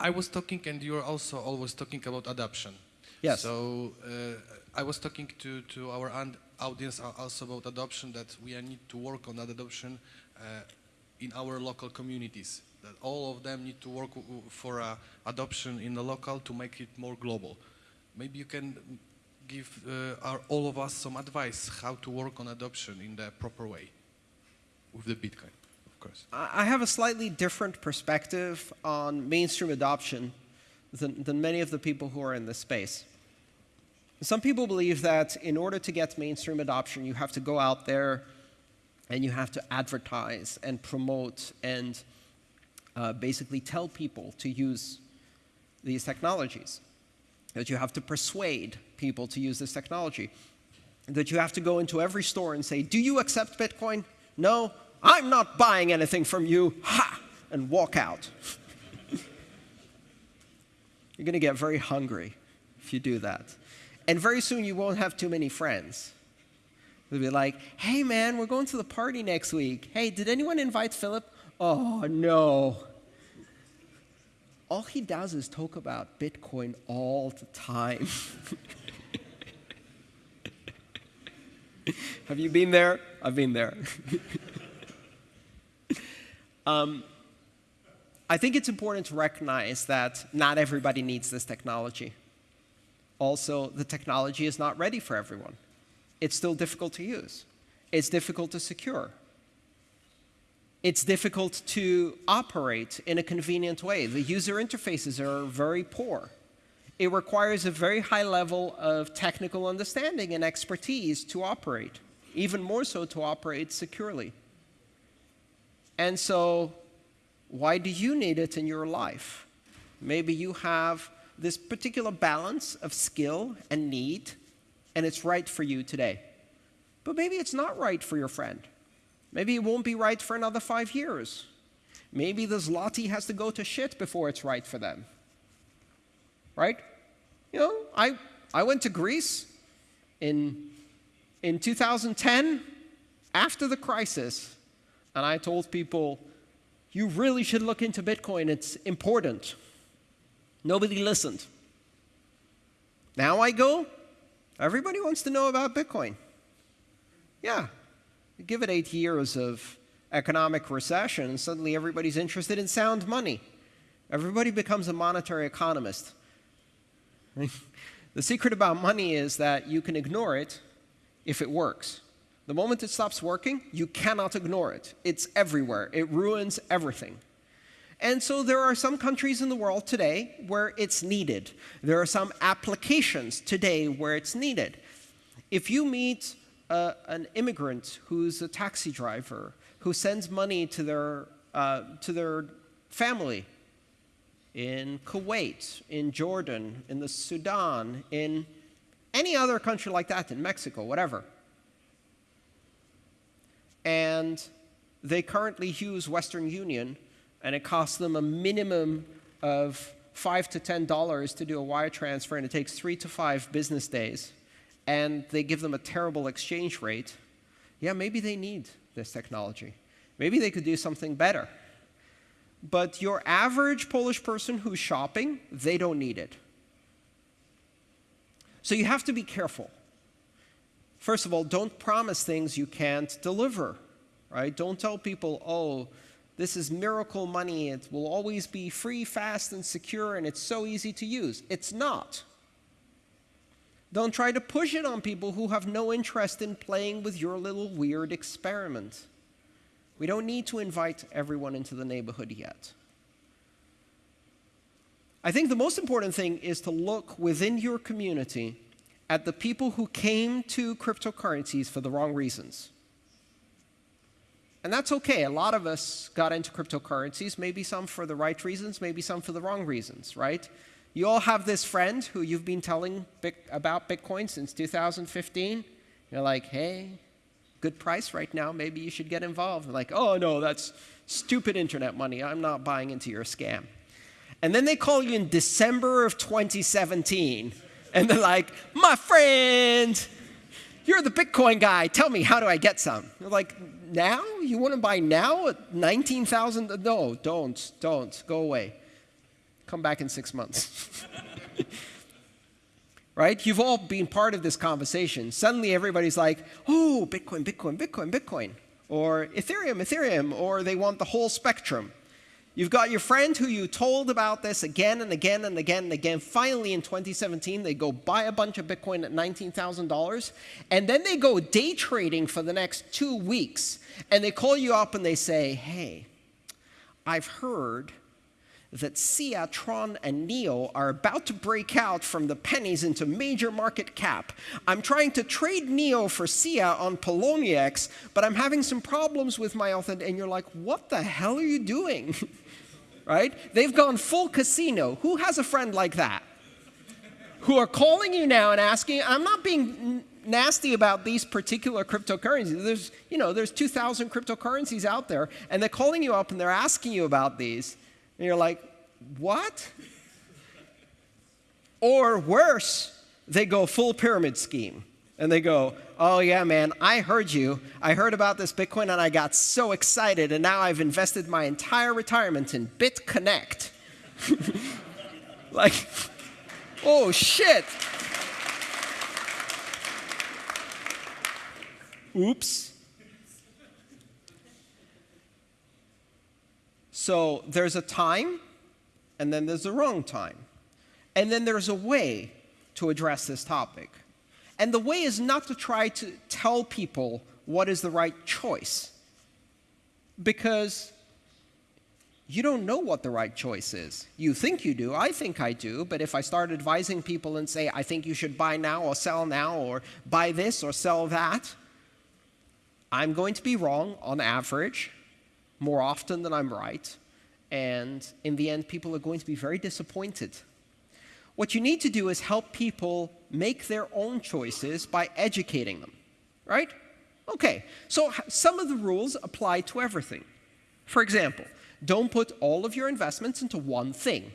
I was talking, and you're also always talking about adoption. Yes. So uh, I was talking to, to our audience also about adoption, that we need to work on that adoption uh, in our local communities. That all of them need to work for uh, adoption in the local to make it more global. Maybe you can give uh, our, all of us some advice how to work on adoption in the proper way with the Bitcoin, course. I have a slightly different perspective on mainstream adoption than, than many of the people who are in this space. Some people believe that in order to get mainstream adoption, you have to go out there and you have to advertise and promote and uh, basically tell people to use these technologies. That you have to persuade people to use this technology. That you have to go into every store and say, Do you accept Bitcoin? No, I'm not buying anything from you. Ha! And walk out. You're going to get very hungry if you do that. And very soon you won't have too many friends. They'll be like, hey man, we're going to the party next week. Hey, did anyone invite Philip? Oh no. All he does is talk about Bitcoin all the time. have you been there? I've been there. um, I think it's important to recognize that not everybody needs this technology. Also, the technology is not ready for everyone. It's still difficult to use. It's difficult to secure. It's difficult to operate in a convenient way. The user interfaces are very poor. It requires a very high level of technical understanding and expertise to operate, even more so to operate securely. And so, why do you need it in your life? Maybe you have this particular balance of skill and need, and it's right for you today. But maybe it's not right for your friend. Maybe it won't be right for another five years. Maybe the zloty has to go to shit before it's right for them. Right? You know, I, I went to Greece in, in 2010 after the crisis, and I told people, you really should look into Bitcoin, it's important. Nobody listened. Now I go, everybody wants to know about Bitcoin. Yeah, give it eight years of economic recession, and suddenly everybody's interested in sound money. Everybody becomes a monetary economist. the secret about money is that you can ignore it if it works. The moment it stops working, you cannot ignore it. It's everywhere. It ruins everything. And so there are some countries in the world today where it's needed. There are some applications today where it's needed. If you meet uh, an immigrant who's a taxi driver who sends money to their, uh, to their family in Kuwait, in Jordan, in the Sudan, in any other country like that, in Mexico, whatever, and they currently use Western Union and it costs them a minimum of five to ten dollars to do a wire transfer, and it takes three to five business days, and they give them a terrible exchange rate, yeah, maybe they need this technology. Maybe they could do something better. But your average Polish person who's shopping, they don't need it. So you have to be careful. First of all, don't promise things you can't deliver, right? Don't tell people, oh, this is miracle money. It will always be free, fast, and secure, and it's so easy to use. It's not. Don't try to push it on people who have no interest in playing with your little weird experiment. We don't need to invite everyone into the neighborhood yet. I think the most important thing is to look within your community at the people who came to cryptocurrencies for the wrong reasons. And that's okay. A lot of us got into cryptocurrencies, maybe some for the right reasons, maybe some for the wrong reasons, right? You all have this friend who you've been telling about Bitcoin since 2015. You're like, hey, good price right now, maybe you should get involved. They're like, oh no, that's stupid internet money. I'm not buying into your scam. And then they call you in December of 2017, and they're like, my friend, you're the Bitcoin guy. Tell me, how do I get some? You're like, now? You want to buy now at 19,000? No, don't, don't, go away. come back in six months. right? You've all been part of this conversation. Suddenly everybody's like, oh, Bitcoin, Bitcoin, Bitcoin, Bitcoin, or Ethereum, Ethereum, or they want the whole spectrum. You've got your friend who you told about this again and again and again and again. Finally, in 2017, they go buy a bunch of Bitcoin at $19,000, and then they go day trading for the next two weeks, and they call you up and they say, hey, I've heard that Sia, Tron, and Neo are about to break out from the pennies into major market cap. I'm trying to trade Neo for Sia on Poloniex, but I'm having some problems with my authent, and you're like, what the hell are you doing? right? They've gone full casino. Who has a friend like that? Who are calling you now and asking, I'm not being nasty about these particular cryptocurrencies. There's, you know, there's 2,000 cryptocurrencies out there, and they're calling you up and they're asking you about these. And you're like, what? Or worse, they go full pyramid scheme. And they go, oh yeah, man, I heard you. I heard about this Bitcoin and I got so excited and now I've invested my entire retirement in BitConnect. like, oh shit. Oops. So there's a time, and then there's a wrong time. And then there's a way to address this topic. And the way is not to try to tell people what is the right choice. Because you don't know what the right choice is. You think you do, I think I do, but if I start advising people and say, I think you should buy now or sell now or buy this or sell that, I'm going to be wrong on average more often than I'm right. And in the end, people are going to be very disappointed. What you need to do is help people make their own choices by educating them, right? Okay, so some of the rules apply to everything. For example, don't put all of your investments into one thing.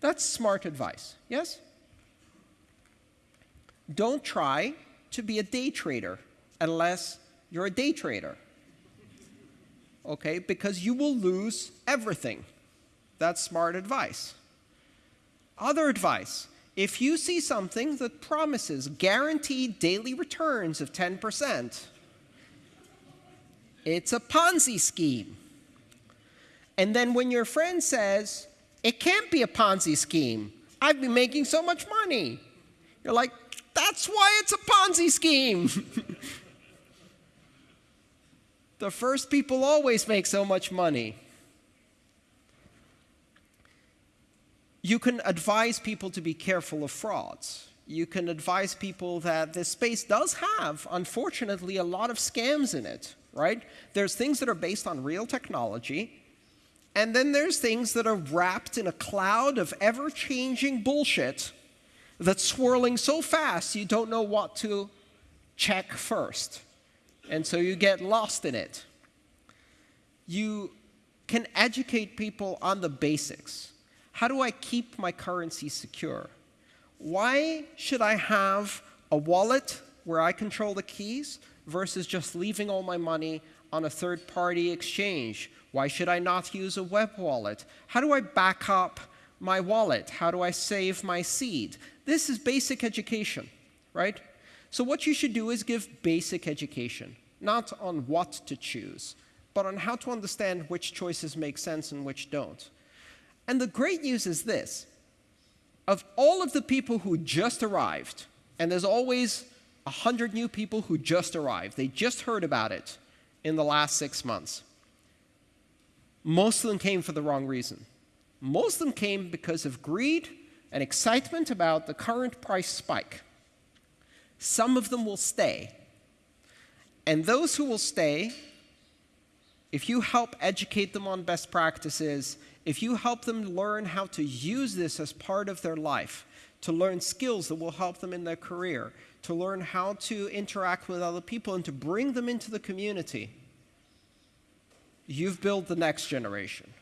That's smart advice, yes? Don't try to be a day trader unless you're a day trader. Okay, because you will lose everything. That's smart advice. Other advice, if you see something that promises guaranteed daily returns of 10%, it's a Ponzi scheme. And then when your friend says, it can't be a Ponzi scheme, I've been making so much money, you're like, that's why it's a Ponzi scheme. The first people always make so much money. You can advise people to be careful of frauds. You can advise people that this space does have, unfortunately, a lot of scams in it, right? There's things that are based on real technology, and then there's things that are wrapped in a cloud of ever-changing bullshit that's swirling so fast you don't know what to check first and so you get lost in it. You can educate people on the basics. How do I keep my currency secure? Why should I have a wallet where I control the keys versus just leaving all my money on a third-party exchange? Why should I not use a web wallet? How do I back up my wallet? How do I save my seed? This is basic education, right? So what you should do is give basic education, not on what to choose, but on how to understand which choices make sense and which don't. And the great news is this. Of all of the people who just arrived, and there's always 100 new people who just arrived, they just heard about it in the last six months. Most of them came for the wrong reason. Most of them came because of greed and excitement about the current price spike. Some of them will stay. And those who will stay, if you help educate them on best practices, if you help them learn how to use this as part of their life, to learn skills that will help them in their career, to learn how to interact with other people and to bring them into the community, you've built the next generation.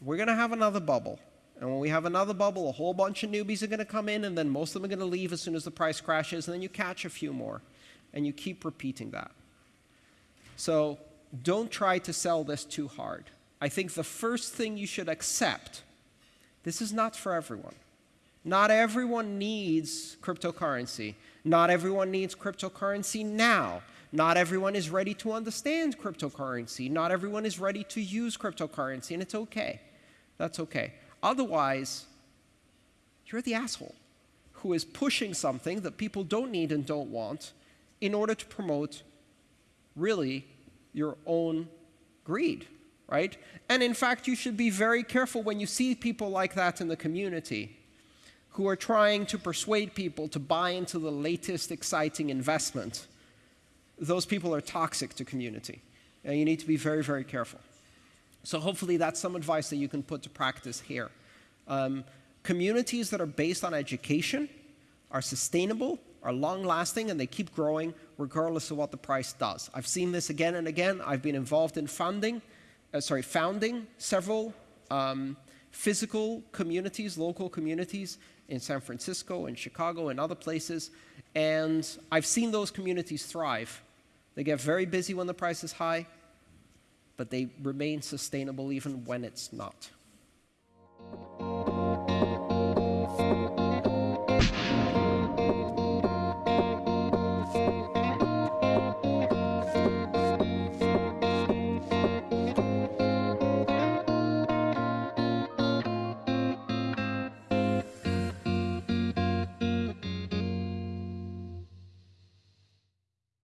We're going to have another bubble. And when we have another bubble, a whole bunch of newbies are going to come in, and then most of them are going to leave as soon as the price crashes, and then you catch a few more. And you keep repeating that. So don't try to sell this too hard. I think the first thing you should accept This is not for everyone. Not everyone needs cryptocurrency. Not everyone needs cryptocurrency now. Not everyone is ready to understand cryptocurrency. Not everyone is ready to use cryptocurrency, and it's okay. That's okay. Otherwise, you're the asshole who is pushing something that people don't need and don't want in order to promote really your own greed, right? And in fact, you should be very careful when you see people like that in the community who are trying to persuade people to buy into the latest exciting investment. Those people are toxic to community, and you need to be very, very careful. So hopefully that's some advice that you can put to practice here. Um, communities that are based on education are sustainable, are long-lasting, and they keep growing regardless of what the price does. I've seen this again and again. I've been involved in funding, uh, sorry, founding several um, physical communities, local communities in San Francisco and Chicago and other places, and I've seen those communities thrive. They get very busy when the price is high, but they remain sustainable even when it's not.